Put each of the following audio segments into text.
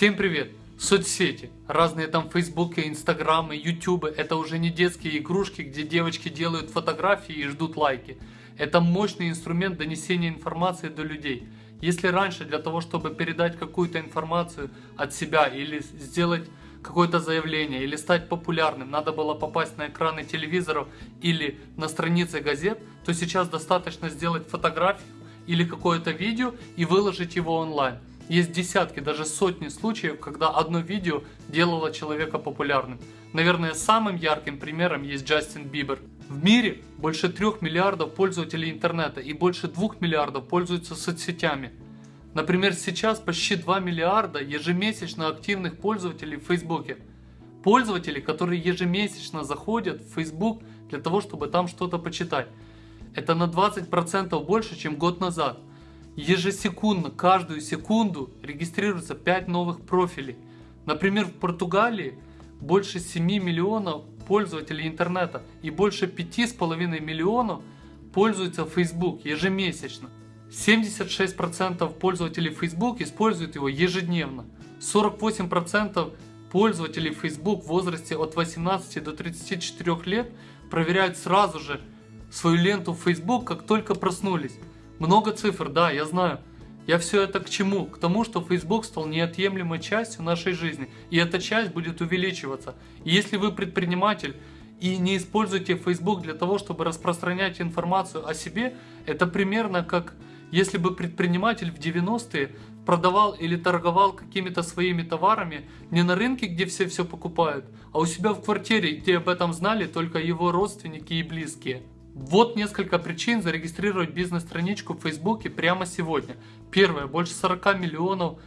Всем привет! Соцсети, разные там фейсбуки, инстаграмы, ютубы, это уже не детские игрушки, где девочки делают фотографии и ждут лайки. Это мощный инструмент донесения информации до людей. Если раньше для того, чтобы передать какую-то информацию от себя или сделать какое-то заявление или стать популярным, надо было попасть на экраны телевизоров или на страницы газет, то сейчас достаточно сделать фотографию или какое-то видео и выложить его онлайн. Есть десятки, даже сотни случаев, когда одно видео делало человека популярным. Наверное, самым ярким примером есть Джастин Бибер. В мире больше 3 миллиардов пользователей интернета и больше 2 миллиардов пользуются соцсетями. Например, сейчас почти 2 миллиарда ежемесячно активных пользователей в Фейсбуке. Пользователи, которые ежемесячно заходят в Facebook для того, чтобы там что-то почитать. Это на 20% больше, чем год назад. Ежесекундно, каждую секунду регистрируется 5 новых профилей. Например, в Португалии больше 7 миллионов пользователей интернета и больше 5,5 миллионов пользуются Facebook ежемесячно. 76% пользователей Facebook используют его ежедневно. 48% пользователей Facebook в возрасте от 18 до 34 лет проверяют сразу же свою ленту в Facebook, как только проснулись. Много цифр, да, я знаю. Я все это к чему? К тому, что Facebook стал неотъемлемой частью нашей жизни, и эта часть будет увеличиваться. И если вы предприниматель и не используете Facebook для того, чтобы распространять информацию о себе, это примерно как если бы предприниматель в 90-е продавал или торговал какими-то своими товарами не на рынке, где все все покупают, а у себя в квартире, где об этом знали только его родственники и близкие. Вот несколько причин зарегистрировать бизнес-страничку в Фейсбуке прямо сегодня. Первое. Больше 40 миллионов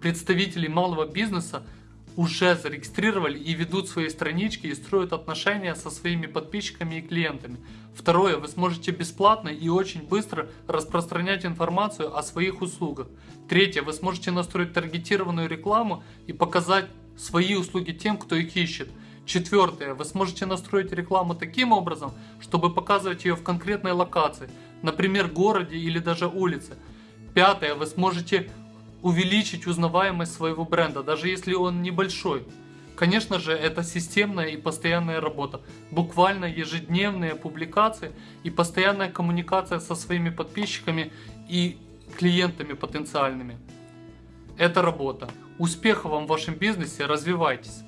представителей малого бизнеса уже зарегистрировали и ведут свои странички и строят отношения со своими подписчиками и клиентами. Второе. Вы сможете бесплатно и очень быстро распространять информацию о своих услугах. Третье. Вы сможете настроить таргетированную рекламу и показать свои услуги тем, кто их ищет. Четвертое. Вы сможете настроить рекламу таким образом, чтобы показывать ее в конкретной локации, например, городе или даже улице. Пятое. Вы сможете увеличить узнаваемость своего бренда, даже если он небольшой. Конечно же, это системная и постоянная работа, буквально ежедневные публикации и постоянная коммуникация со своими подписчиками и клиентами потенциальными. Это работа. Успехов вам в вашем бизнесе, развивайтесь!